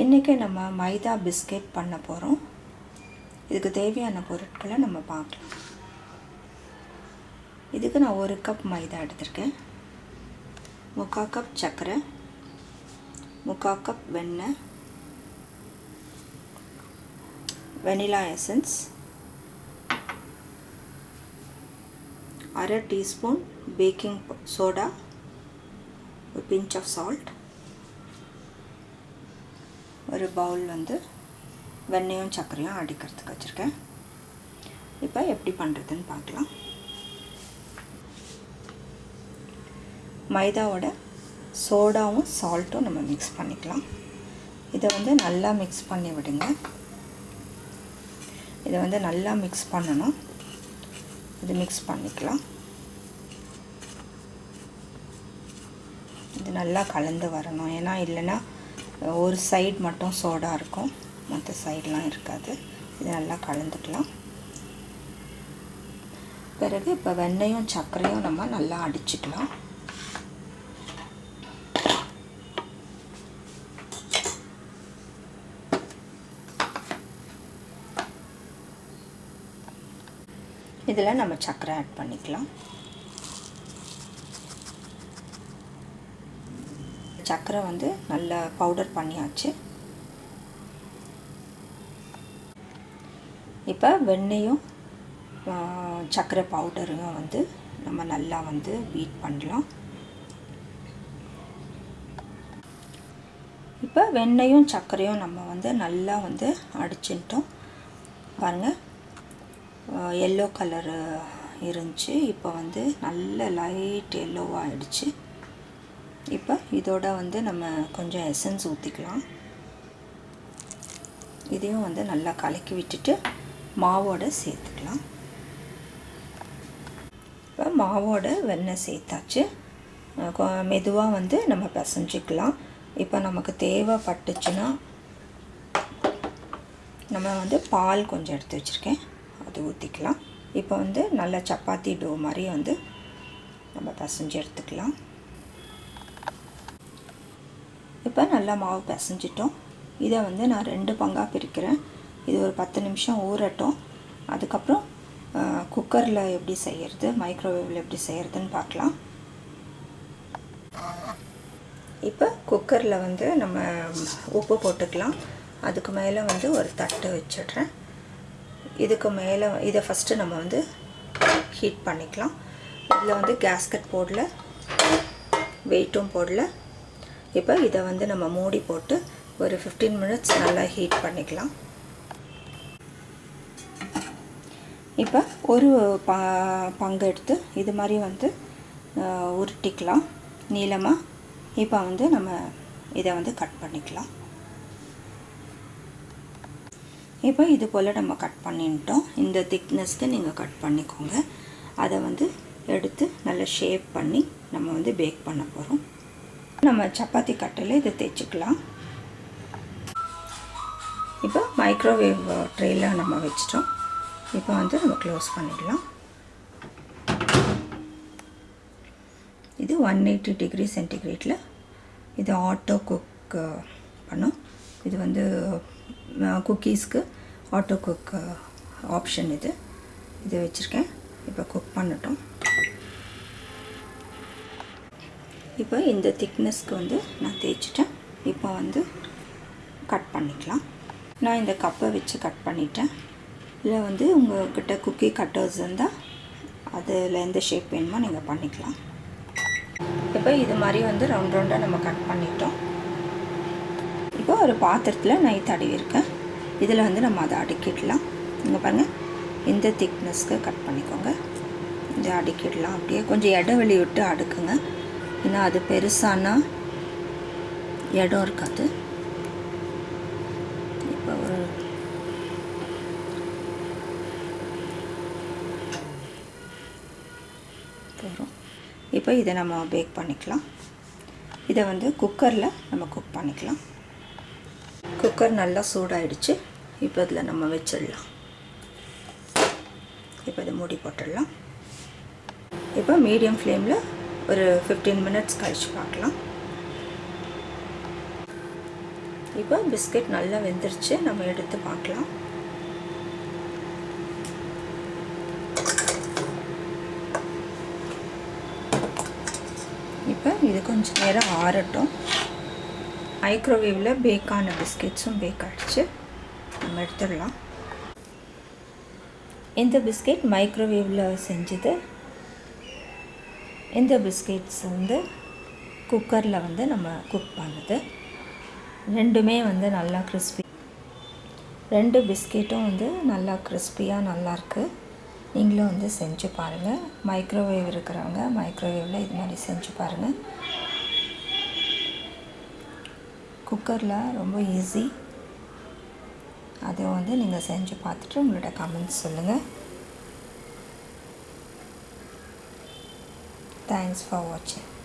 இன்றைக்கி நம்ம மைதா பிஸ்கெட் பண்ண போகிறோம் இதுக்கு தேவையான பொருட்களை நம்ம பார்க்கலாம். இதுக்கு நான் ஒரு கப் மைதா எடுத்திருக்கேன். முக்கால் கப் சர்க்கரை முக்கால் கப் வெண்ணெய் வெனிலா எசன்ஸ் அரை டீஸ்பூன் பேக்கிங் சோடா ஒரு பிஞ்ச் ஆஃப் சால்ட் ஒரு பவுல் வந்து வெண்ணெயும் சர்க்கரையும் அடிக்கிறதுக்கு வச்சுருக்கேன். இப்போ எப்படி பண்ணுறதுன்னு பார்க்கலாம். மைதாவோட சோடாவும் சால்ட்டும் நம்ம மிக்ஸ் பண்ணிக்கலாம். இதை வந்து நல்லா மிக்ஸ் பண்ணி விடுங்க. இதை வந்து நல்லா மிக்ஸ் பண்ணணும். இது மிக்ஸ் பண்ணிக்கலாம். இது நல்லா கலந்து வரணும். ஏன்னா இல்லைன்னா ஒரு சைடு மட்டும் சோடா இருக்கும். மற்ற சைடெலாம் இருக்காது. இது நல்லா கலந்துக்கலாம். பிறகு இப்போ வெண்ணையும் சர்க்கரையும் நம்ம நல்லா அடிச்சுக்கலாம். இதில் நம்ம சர்க்கரை ஆட் பண்ணிக்கலாம். சர்க்கரை வந்து நல்லா பவுடர் பண்ணியாச்சு. இப்போ வெண்ணையும் சர்க்கரை பவுடரையும் வந்து நம்ம நல்லா வந்து பீட் பண்ணலாம். இப்போ வெண்ணையும் சர்க்கரையும் நம்ம வந்து நல்லா வந்து அடிச்சுட்டோம். பாருங்கள் எல்லோ கலரு இருந்துச்சு. இப்போ வந்து நல்ல லைட் எல்லோவாக ஆயிடுச்சு. இப்போ இதோட வந்து நம்ம கொஞ்சம் எசன்ஸ் ஊற்றிக்கலாம் இதையும் வந்து நல்லா கலக்கி விட்டுட்டு மாவோட சேர்த்துக்கலாம். இப்போ மாவோட வெண்ணெய் சேர்த்தாச்சு. மெதுவாக வந்து நம்ம பிசைஞ்சிக்கலாம். இப்போ நமக்கு தேவைப்பட்டுச்சுன்னா நம்ம வந்து பால் கொஞ்சம் எடுத்து வச்சுருக்கேன். அது ஊற்றிக்கலாம் இப்போ வந்து நல்ல சப்பாத்தி டோ மாதிரி வந்து நம்ம பிசைஞ்சு எடுத்துக்கலாம். இப்போ நல்லா மாவு பிசைஞ்சிட்டோம். இதை வந்து நான் ரெண்டு பங்காக பிரிக்கிறேன். இது ஒரு பத்து நிமிஷம் ஊறட்டும். அதுக்கப்புறம் குக்கரில் எப்படி செய்கிறது மைக்ரோவேவில் எப்படி செய்கிறதுன்னு பார்க்கலாம். இப்போ குக்கரில் வந்து நம்ம உப்பு போட்டுக்கலாம். அதுக்கு மேலே வந்து ஒரு தட்டு வச்சிடுறேன். இதுக்கு மேலே இதை ஃபஸ்ட்டு நம்ம வந்து ஹீட் பண்ணிக்கலாம். இதில் வந்து கேஸ்கட் போடல வெயிட்டும் போடல. இப்போ இதை வந்து நம்ம மூடி போட்டு ஒரு ஃபிஃப்டீன் மினிட்ஸ் நல்லா ஹீட் பண்ணிக்கலாம். இப்போ ஒரு ப பங்கு எடுத்து இது மாதிரி வந்து உருட்டிக்கலாம். நீளமாக இப்போ வந்து நம்ம இதை வந்து கட் பண்ணிக்கலாம். இப்போ இது போல் நம்ம கட் பண்ணிட்டோம். இந்த திக்னஸ்க்கு நீங்கள் கட் பண்ணிக்கோங்க. அதை வந்து எடுத்து நல்லா ஷேப் பண்ணி நம்ம வந்து பேக் பண்ண போகிறோம் நம்ம சப்பாத்தி கட்டில் இதை தேய்ச்சிக்கலாம். இப்போ மைக்ரோவேவ் ட்ரேயில் நம்ம வச்சிட்டோம். இப்போ வந்து நம்ம க்ளோஸ் பண்ணிடலாம். இது ஒன் எயிட்டி டிகிரி சென்டிகிரேட்டில் இது ஆட்டோ குக் பண்ணும். இது வந்து குக்கீஸ்க்கு ஆட்டோ குக் ஆப்ஷன் இது. இது வச்சுருக்கேன். இப்போ குக் பண்ணட்டும். இப்போ இந்த திக்னஸ்க்கு வந்து நான் தேய்ச்சிட்டேன். இப்போ வந்து கட் பண்ணிக்கலாம். நான் இந்த கப்பை வச்சு கட் பண்ணிட்டேன். இல்லை வந்து உங்கள்கிட்ட குக்கி கட்டர்ஸ் இருந்தால் அதில் எந்த ஷேப் வேணுமோ நீங்கள் பண்ணிக்கலாம். இப்போ இது மாதிரி வந்து ரவுண்ட் ரவுண்டாக நம்ம கட் பண்ணிட்டோம். இப்போ ஒரு பாத்திரத்தில் நான் தடவிருக்கேன் இதில் வந்து நம்ம அதை அடுக்கிடலாம். இங்கே பாருங்கள் இந்த திக்னஸ்க்கு கட் பண்ணிக்கோங்க. இதை அடுக்கிடலாம். அப்படியே கொஞ்சம் இடைவெளி விட்டு அடுக்குங்க. ஏன்னா அது பெருசானா? இடம் இருக்காது. இப்போ ஒரு போகிறோம் இப்போ இதை நம்ம பேக் பண்ணிக்கலாம். இதை வந்து குக்கரில் நம்ம குக் பண்ணிக்கலாம். குக்கர் நல்லா சூடாயிடுச்சு. இப்போ இதில் நம்ம வச்சிடலாம். இப்போ இதை மூடி போட்டுடலாம். இப்போ மீடியம் ஃப்ளேமில் ஒரு ஃபிஃப்டீன் மினிட்ஸ் கழித்து பார்க்கலாம். இப்போ பிஸ்கெட் நல்லா வெந்துருச்சு நம்ம எடுத்து பார்க்கலாம். இப்போ இது கொஞ்சம் நேரம் ஆறட்டும். மைக்ரோவேவில் பேக்கான பிஸ்கெட்ஸும் பேக் ஆகிடுச்சு நம்ம எடுத்துடலாம். இந்த பிஸ்கெட் மைக்ரோவேவில் செஞ்சது இந்த பிஸ்கெட்ஸ் வந்து குக்கரில் வந்து நம்ம குக் பண்ணுது. ரெண்டுமே வந்து நல்லா கிறிஸ்பி ரெண்டு பிஸ்கெட்டும் வந்து நல்லா கிறிஸ்பியாக நல்லாயிருக்கு நீங்களும் வந்து செஞ்சு பாருங்கள் மைக்ரோவேவ் இருக்கிறவங்க மைக்ரோவேவில் இது மாதிரி செஞ்சு பாருங்கள் குக்கரில் ரொம்ப ஈஸி அதை வந்து நீங்கள் செஞ்சு பார்த்துட்டு உங்களோட கமெண்ட்ஸ் சொல்லுங்கள் Thanks for watching.